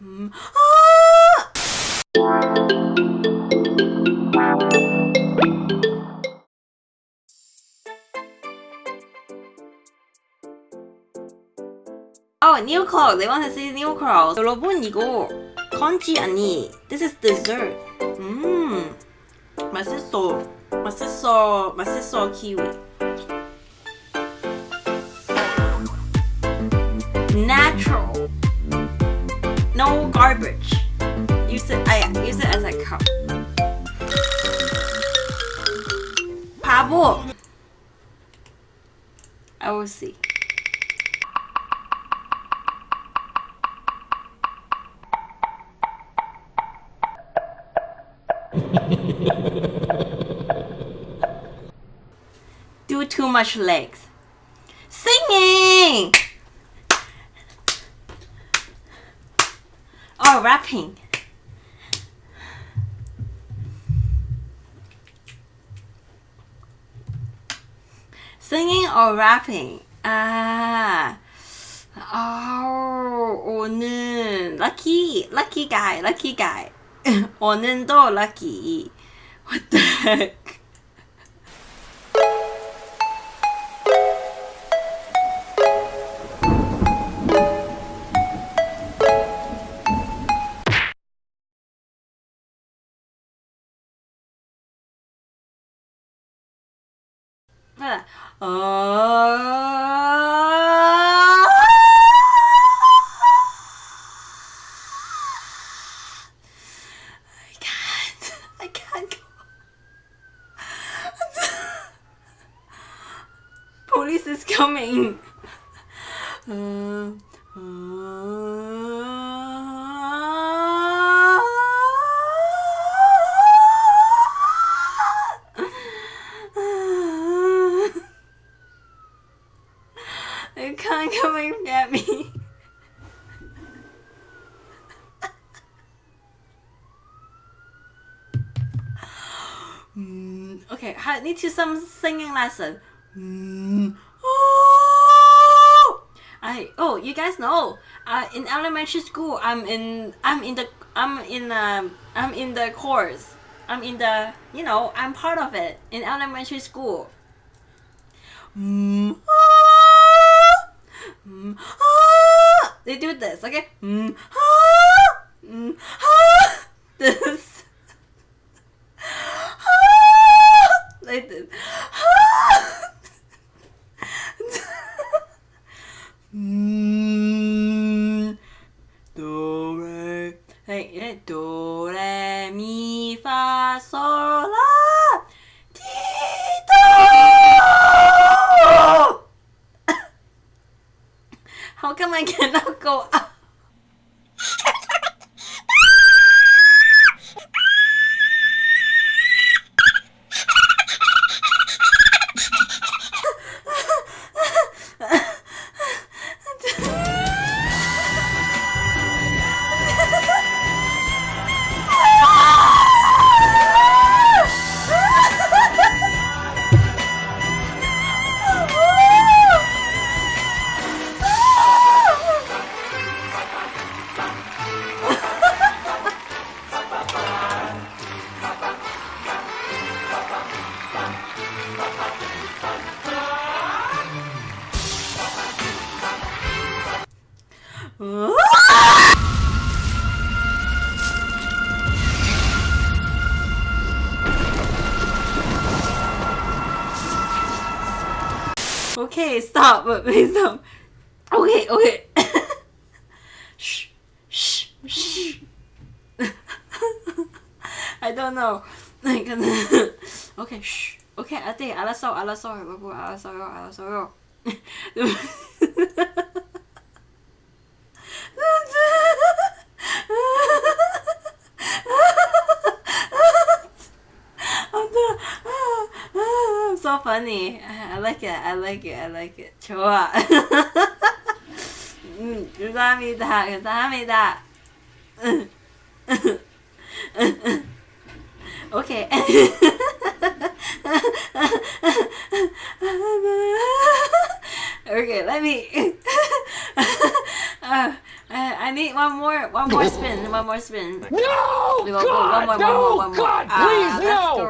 음, Oh, new clothes. They want to see new clothes. 여러분 이거 건지 아니. This is dessert. 음, 맛있어. 맛있어. 맛있어 키위. No garbage. Use it. I use it as a cup. 바보. I will see. Do too much legs. Singing! Or rapping. Singing or rapping. 아, 아, 오늘 lucky, lucky guy, lucky guy. 오늘도 lucky. What the heck? I can't. I can't go. Police is coming. Uh, uh, I need to some singing lesson. Oh, I oh you guys know. Uh, in elementary school, I'm in I'm in the I'm in um I'm in the course. I'm in the you know I'm part of it in elementary school. They do this, okay? Ah, ah. This. like this. mm, do re like yeah, do re mi fa sol la ti do. How come I cannot go up? Okay, stop, but please stop. Okay, okay. shh, shh, shh. I don't know. Like, okay, shh. Okay, ate, 알았어, 알았어, 여보, 알았어요, 알았어요. so funny. I like it. I like it. I like it. 좋아. 음, 감사합니다. 감사합니다. Okay. okay, let me. Uh, uh, I need one more, one more spin, one more spin. No! We will go one God, more, no! one more, one more. God, Ah, please, let's no! go.